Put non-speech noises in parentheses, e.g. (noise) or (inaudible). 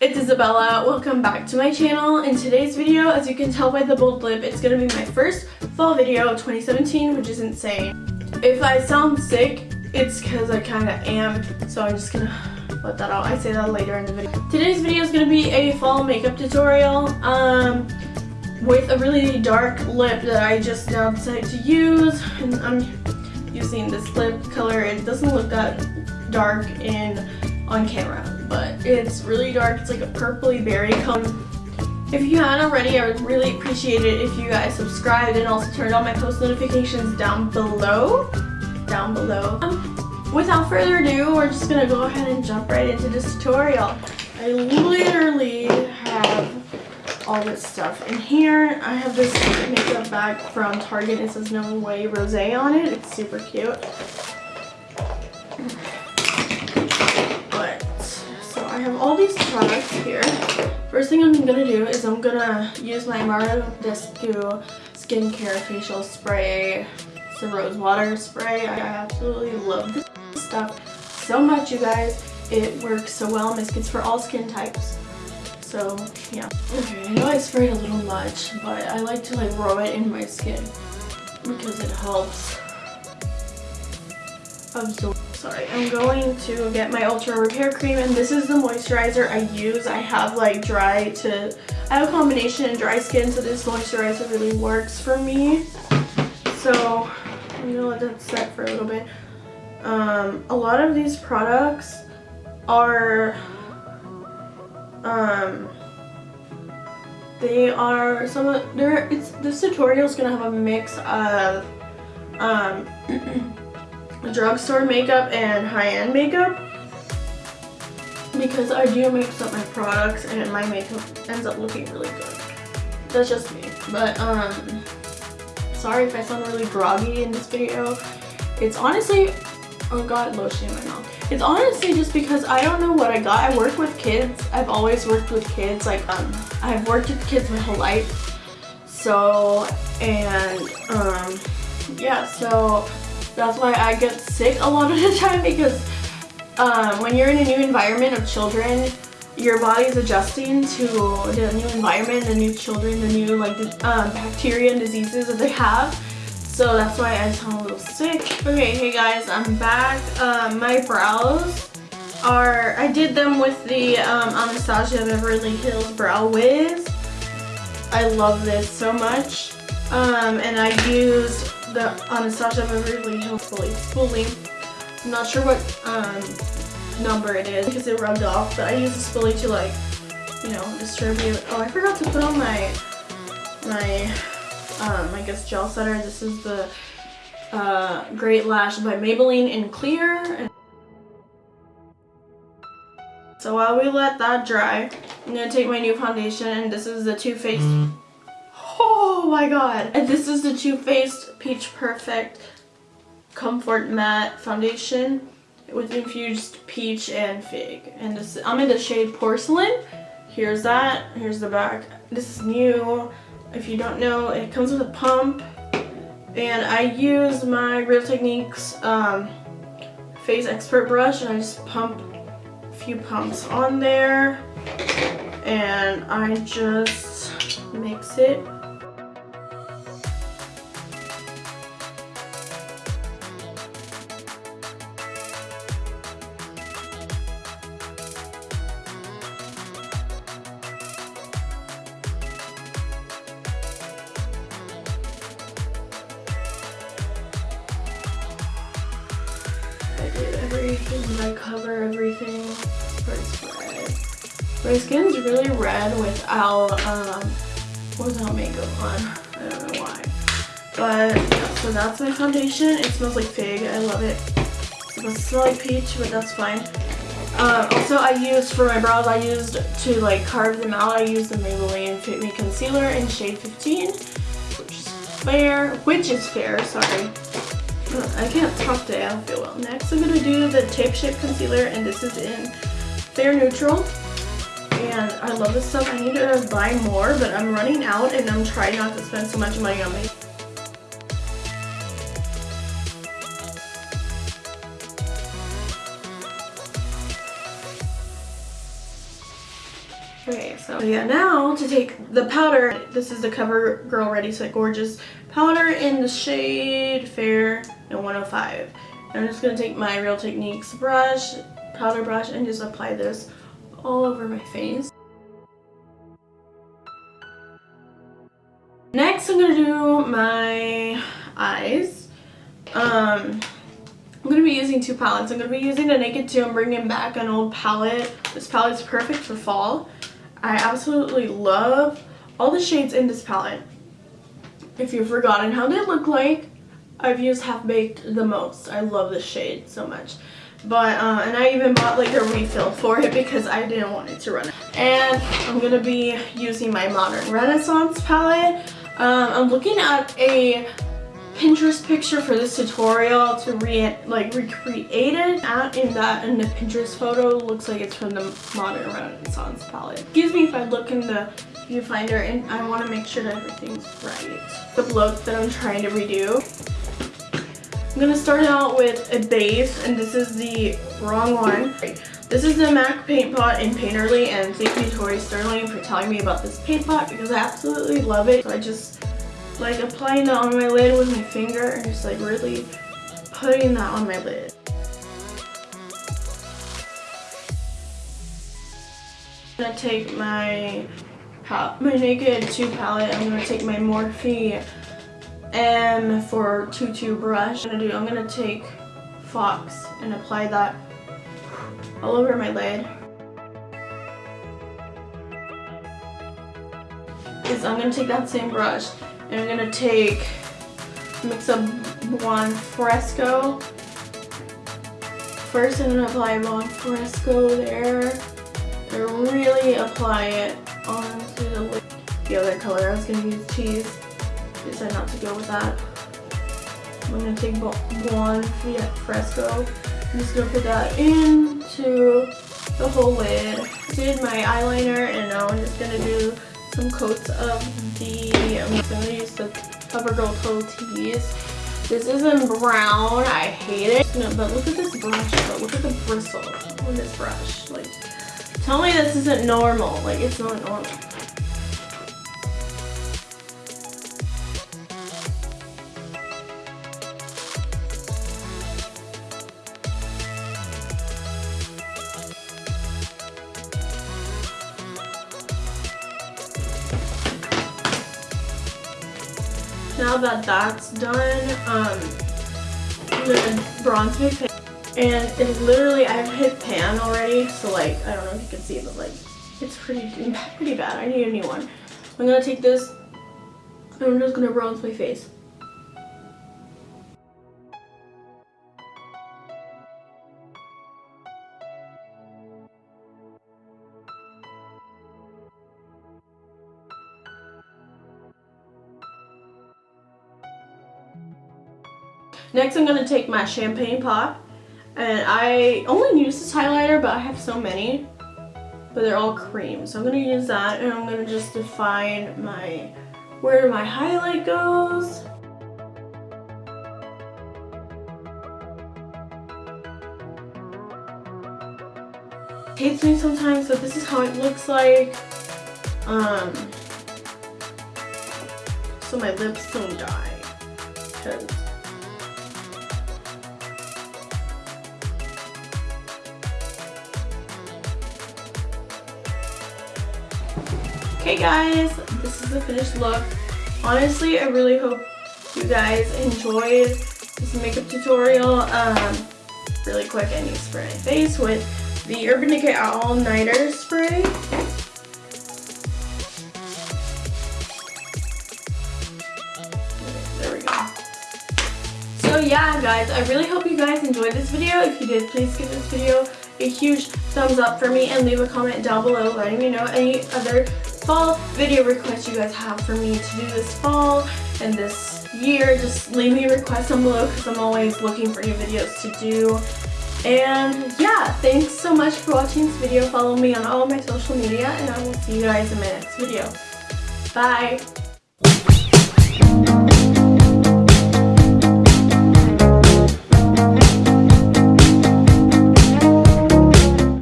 It's Isabella. Welcome back to my channel. In today's video, as you can tell by the bold lip, it's to be my first fall video of 2017, which is insane. If I sound sick, it's because I kind of am, so I'm just to let that out. I say that later in the video. Today's video is to be a fall makeup tutorial um, with a really dark lip that I just now decided to use. And I'm using this lip color. It doesn't look that dark in on camera, but it's really dark. It's like a purpley berry color. If you haven't already, I would really appreciate it if you guys subscribed and also turned on my post notifications down below. Down below. Um, without further ado, we're just gonna go ahead and jump right into this tutorial. I literally have all this stuff in here. I have this makeup bag from Target. It says No Way Rosé on it. It's super cute. These products here. First thing I'm gonna do is I'm gonna use my Mario Badescu skincare facial spray. It's a rose water spray. I absolutely love this stuff so much, you guys. It works so well and it's for all skin types. So, yeah. Okay, I know I sprayed a little much, but I like to like rub it in my skin because it helps absorb sorry. I'm going to get my ultra repair cream and this is the moisturizer i use. I have like dry to i have a combination of dry skin so this moisturizer really works for me. So i'm gonna let that set for a little bit. Um, a lot of these products are um they are some of there it's this tutorial is gonna have a mix of um (clears throat) drugstore makeup and high-end makeup because I do mix up my products and my makeup ends up looking really good. That's just me. But um sorry if I sound really groggy in this video. It's honestly oh god lotion in my mouth. It's honestly just because I don't know what I got. I work with kids. I've always worked with kids. Like um I've worked with kids my whole life. So and um yeah so that's why I get sick a lot of the (laughs) time because um, when you're in a new environment of children, your body is adjusting to the new environment, the new children, the new like um, bacteria and diseases that they have. So that's why I sound a little sick. Okay, hey guys, I'm back. Um, my brows are, I did them with the um, Anastasia Beverly Hills Brow Wiz. I love this so much. Um, and I used the Anastasia Beverly Hills Spoolie. I'm not sure what um, number it is because it rubbed off, but I use the spoolie to like, you know, distribute. Oh, I forgot to put on my, my, um, I guess gel setter. This is the uh, Great Lash by Maybelline in clear. So while we let that dry, I'm going to take my new foundation and this is the Too Faced Oh my god. And this is the Too Faced Peach Perfect Comfort Matte Foundation with infused peach and fig. And this, I'm in the shade Porcelain. Here's that. Here's the back. This is new. If you don't know, it comes with a pump. And I use my Real Techniques um, Face Expert brush and I just pump a few pumps on there. And I just mix it everything I cover everything. red. My skin's really red without um without makeup on. I don't know why. But yeah, so that's my foundation. It smells like fig. I love it. It doesn't smell like peach, but that's fine. Uh, also, I used for my brows. I used to like carve them out. I used the Maybelline Fit Me Concealer in shade 15, which is fair. Which is fair. Sorry. I can't talk today, I don't feel well. Next I'm going to do the Tape Shape Concealer and this is in Fair Neutral. And I love this stuff. I need to buy more, but I'm running out and I'm trying not to spend so much money on makeup. Okay, so yeah, now to take the powder. This is the CoverGirl Ready Set Gorgeous powder in the shade Fair and 105. I'm just going to take my Real Techniques brush, powder brush, and just apply this all over my face. Next, I'm going to do my eyes. Um, I'm going to be using two palettes. I'm going to be using the Naked 2. I'm bringing back an old palette. This palette is perfect for fall. I absolutely love all the shades in this palette. If you've forgotten how they look like, I've used Half Baked the most. I love this shade so much. But, uh, and I even bought like a refill for it because I didn't want it to run. Out. And I'm going to be using my Modern Renaissance palette. Um, I'm looking at a Pinterest picture for this tutorial to re like recreate it out in that in the Pinterest photo looks like it's from the Modern Renaissance palette. Excuse me if I look in the viewfinder and I want to make sure that everything's right. The look that I'm trying to redo. I'm to start out with a base and this is the wrong one. This is the MAC Paint Pot in Painterly and thank you Tori Sterling for telling me about this paint pot because I absolutely love it. So I just like applying that on my lid with my finger and just like really putting that on my lid. I'm gonna take my my Naked 2 palette. I'm gonna take my Morphe M422 brush. I'm gonna do I'm gonna take Fox and apply that all over my lid. Is I'm gonna take that same brush and I'm gonna take, mix up Buon Fresco. First I'm gonna apply Buon Fresco there. And really apply it onto the, the other color. I was gonna use cheese. Decided not to go with that. I'm gonna take Buon Fresco. I'm just gonna put that into the whole lid. Did my eyeliner and now I'm just gonna do some coats of the, I'm going to use the CoverGirl Pro Tease. This is in brown. I hate it. No, but look at this brush. Look at the bristle on this brush. Like, tell me this isn't normal. Like, it's not normal. Now that that's done, um, I'm gonna bronze my. And it's literally, I've hit pan already, so like, I don't know if you can see but like, it's pretty, (laughs) pretty bad. I need a new one. I'm gonna take this, and I'm just gonna bronze my face. Next I'm going to take my Champagne Pop. And I only use this highlighter, but I have so many. But they're all cream. So I'm going to use that and I'm going to just define my where my highlight goes. hates me sometimes, but this is how it looks like. Um, so my lips don't die. Because Okay guys, this is the finished look. Honestly, I really hope you guys enjoyed this makeup tutorial. Um, really quick, I need to spray my face with the Urban Decay All Nighter Spray. there we go. So yeah guys, I really hope you guys enjoyed this video. If you did, please give this video a huge thumbs up for me and leave a comment down below letting me know any other fall video requests you guys have for me to do this fall and this year. Just leave me a request down below because I'm always looking for new videos to do. And yeah, thanks so much for watching this video. Follow me on all my social media and I will see you guys in my next video. Bye!